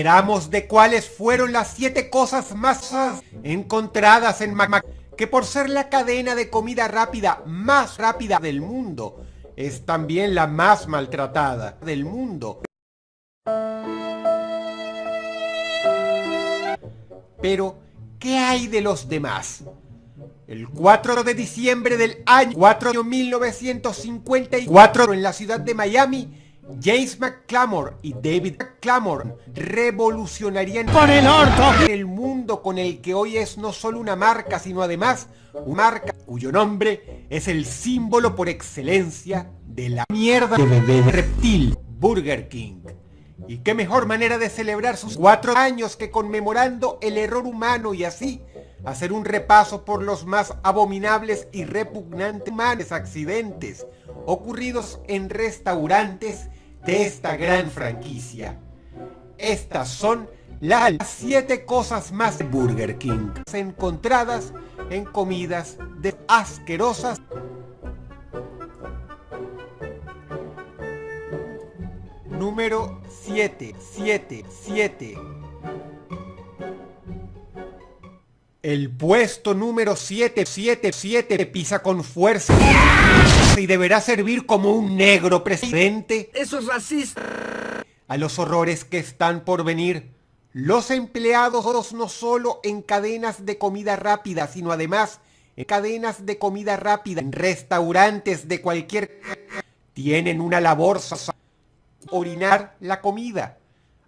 Esperamos de cuáles fueron las siete cosas más encontradas en Mac que por ser la cadena de comida rápida más rápida del mundo, es también la más maltratada del mundo. Pero, ¿qué hay de los demás? El 4 de diciembre del año 4 1954 en la ciudad de Miami, James McClamor y David McClamor revolucionarían ¡Por el orto! el mundo con el que hoy es no solo una marca, sino además una marca cuyo nombre es el símbolo por excelencia de la mierda de bebé reptil, Burger King. Y qué mejor manera de celebrar sus cuatro años que conmemorando el error humano y así hacer un repaso por los más abominables y repugnantes accidentes ocurridos en restaurantes de esta gran franquicia. Estas son las siete cosas más de Burger King encontradas en comidas de asquerosas Número 7, 7, 7. El puesto número 777 pisa con fuerza y deberá servir como un negro presidente. ¡Eso es racista! A los horrores que están por venir. Los empleados no solo en cadenas de comida rápida, sino además en cadenas de comida rápida, en restaurantes de cualquier... tienen una labor orinar la comida,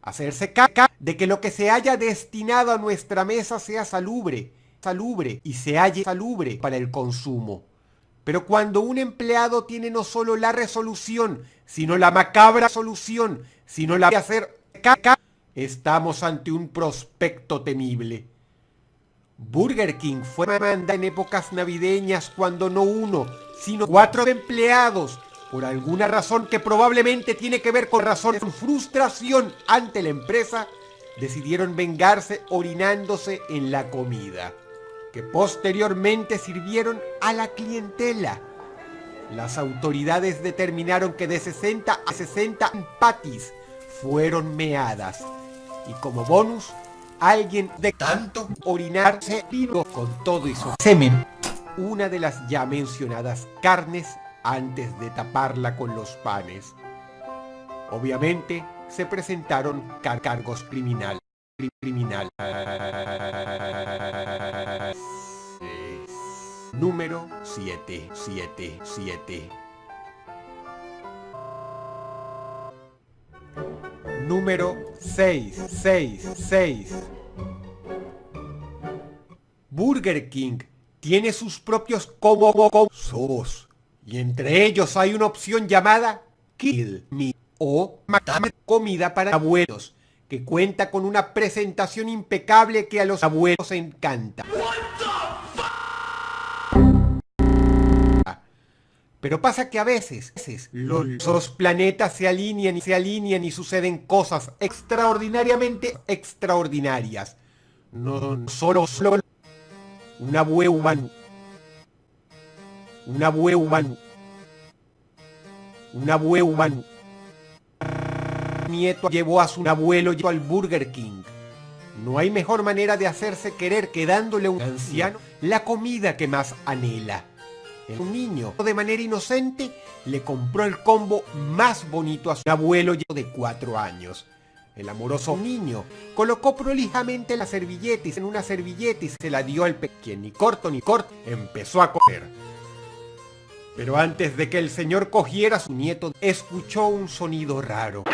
hacerse caca de que lo que se haya destinado a nuestra mesa sea salubre, salubre y se halle salubre para el consumo. Pero cuando un empleado tiene no solo la resolución, sino la macabra solución, sino la de hacer estamos ante un prospecto temible. Burger King fue manda en épocas navideñas cuando no uno, sino cuatro empleados por alguna razón que probablemente tiene que ver con razón frustración ante la empresa, decidieron vengarse orinándose en la comida, que posteriormente sirvieron a la clientela. Las autoridades determinaron que de 60 a 60 patis fueron meadas, y como bonus, alguien de tanto orinarse vino con todo y su semen una de las ya mencionadas carnes antes de taparla con los panes. Obviamente se presentaron cargos criminales. Criminal. Número 777. Número 666. Burger King tiene sus propios como sos y entre ellos hay una opción llamada Kill Me o Matame Comida para Abuelos, que cuenta con una presentación impecable que a los abuelos encanta. Pero pasa que a veces, los planetas se alinean y se alinean y suceden cosas extraordinariamente extraordinarias. No solo, solo una abuelo humano. Un abuelo humano. Nieto llevó a su abuelo al Burger King. No hay mejor manera de hacerse querer que dándole a un anciano la comida que más anhela. Un niño, de manera inocente, le compró el combo más bonito a su abuelo de cuatro años. El amoroso niño colocó prolijamente la servilleta en una servilleta y se la dio al pequeño. Ni corto ni corto, empezó a comer. Pero antes de que el señor cogiera a su nieto, escuchó un sonido raro.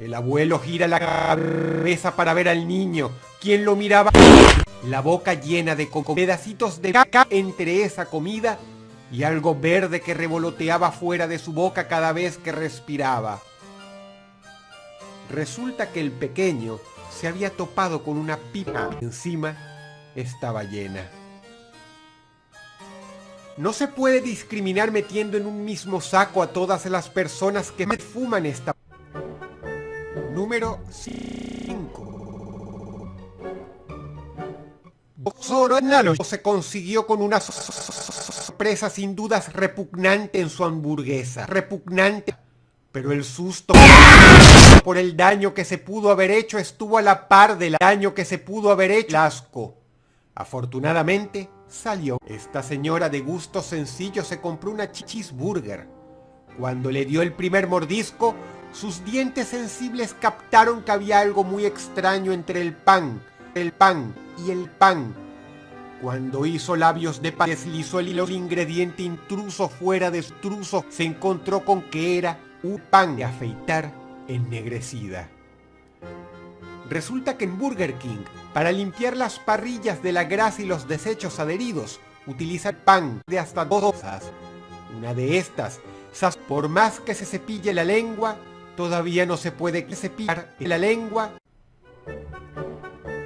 El abuelo gira la cabeza para ver al niño, quien lo miraba, la boca llena de pedacitos de caca entre esa comida y algo verde que revoloteaba fuera de su boca cada vez que respiraba. Resulta que el pequeño se había topado con una pipa encima estaba llena. No se puede discriminar metiendo en un mismo saco a todas las personas que fuman esta... 5. Boxoro se consiguió con una sorpresa sin dudas repugnante en su hamburguesa. Repugnante. pero el susto por el daño que se pudo haber hecho estuvo a la par del daño que se pudo haber hecho. asco. Afortunadamente, salió. Esta señora de gusto sencillo se compró una cheeseburger. Cuando le dio el primer mordisco, sus dientes sensibles captaron que había algo muy extraño entre el pan, el pan y el pan. Cuando hizo labios de pan, deslizó el hilo de ingrediente intruso fuera de extruso, se encontró con que era un pan de afeitar ennegrecida. Resulta que en Burger King, para limpiar las parrillas de la grasa y los desechos adheridos, utiliza pan de hasta dos onzas. Una de estas, por más que se cepille la lengua, todavía no se puede cepillar la lengua.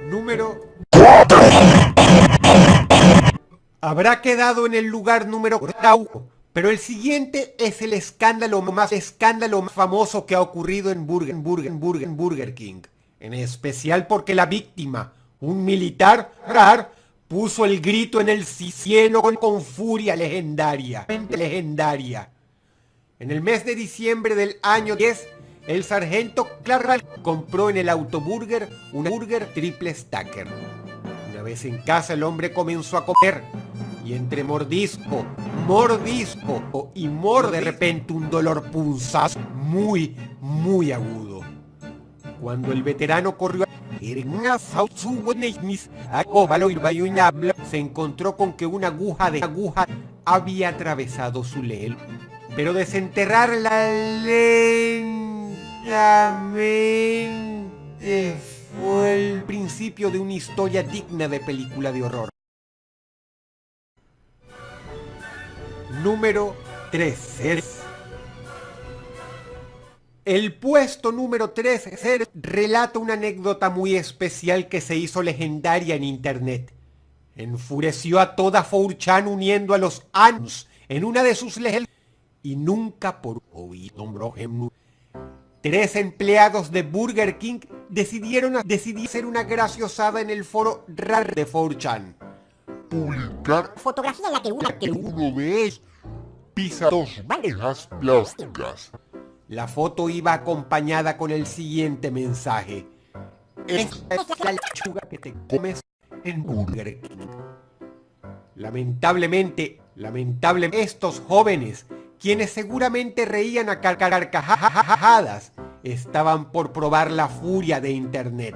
Número 4. Habrá quedado en el lugar número 4 pero el siguiente es el escándalo más escándalo más famoso que ha ocurrido en Burger, Burger, Burger, Burger King. En especial porque la víctima, un militar rar, puso el grito en el cielo con, con furia legendaria. Legendaria. En el mes de diciembre del año 10, el sargento Clark compró en el autoburger un burger triple stacker. Una vez en casa el hombre comenzó a comer y entre mordisco, mordisco y mor de repente un dolor punzaz muy, muy agudo. Cuando el veterano corrió se encontró con que una aguja de aguja había atravesado su leel. Pero desenterrarla fue el principio de una historia digna de película de horror. número 13. El puesto número 13 relata una anécdota muy especial que se hizo legendaria en internet. Enfureció a toda 4chan uniendo a los ANS en una de sus leyendas y nunca por oído Tres empleados de Burger King decidieron decidir hacer una graciosada en el foro RAR de 4chan. Publicar fotografía en la que uno, que uno ve pisa dos bandejas plásticas. La foto iba acompañada con el siguiente mensaje. Esta es la lechuga que te comes en Burger King. Lamentablemente, lamentablemente, estos jóvenes, quienes seguramente reían a carcajadas, estaban por probar la furia de Internet.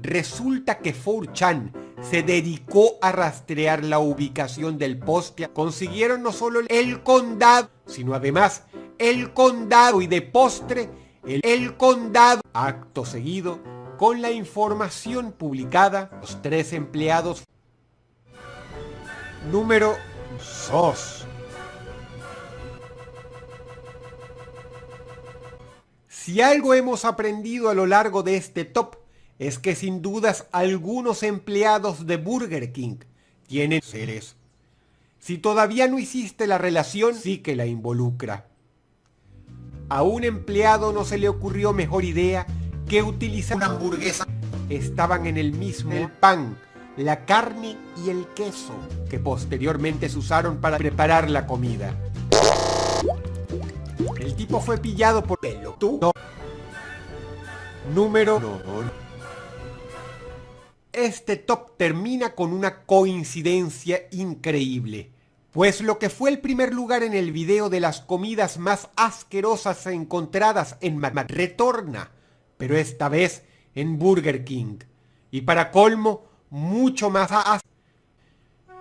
Resulta que 4chan se dedicó a rastrear la ubicación del poste. Consiguieron no solo el condado, sino además el condado y de postre el, el condado. Acto seguido, con la información publicada, los tres empleados. Número 2. Si algo hemos aprendido a lo largo de este top es que sin dudas algunos empleados de Burger King tienen seres. Si todavía no hiciste la relación, sí que la involucra. A un empleado no se le ocurrió mejor idea que utilizar una hamburguesa. Estaban en el mismo el pan, la carne y el queso que posteriormente se usaron para preparar la comida. Tipo fue pillado por pelo. ¿Tú? Número... Este top termina con una coincidencia increíble, pues lo que fue el primer lugar en el video de las comidas más asquerosas encontradas en Madrid retorna, pero esta vez en Burger King. Y para colmo, mucho más as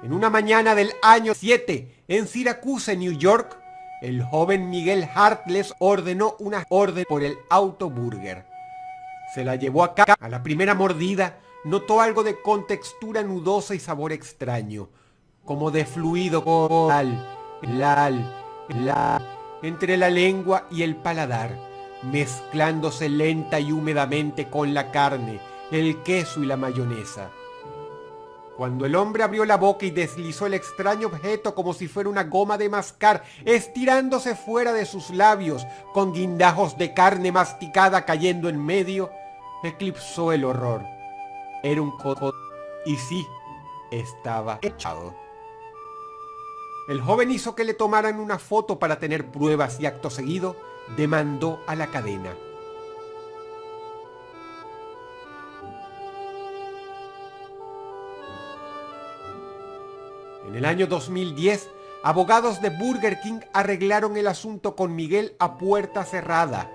En una mañana del año 7, en Syracuse, New York, el joven Miguel Hartless ordenó una orden por el autoburger. Se la llevó acá a la primera mordida notó algo de contextura nudosa y sabor extraño, como de fluido coral, lal, la, entre la lengua y el paladar, mezclándose lenta y húmedamente con la carne, el queso y la mayonesa. Cuando el hombre abrió la boca y deslizó el extraño objeto como si fuera una goma de mascar, estirándose fuera de sus labios, con guindajos de carne masticada cayendo en medio, eclipsó el horror. Era un coco y sí, estaba echado. El joven hizo que le tomaran una foto para tener pruebas y acto seguido demandó a la cadena. En el año 2010, abogados de Burger King arreglaron el asunto con Miguel a puerta cerrada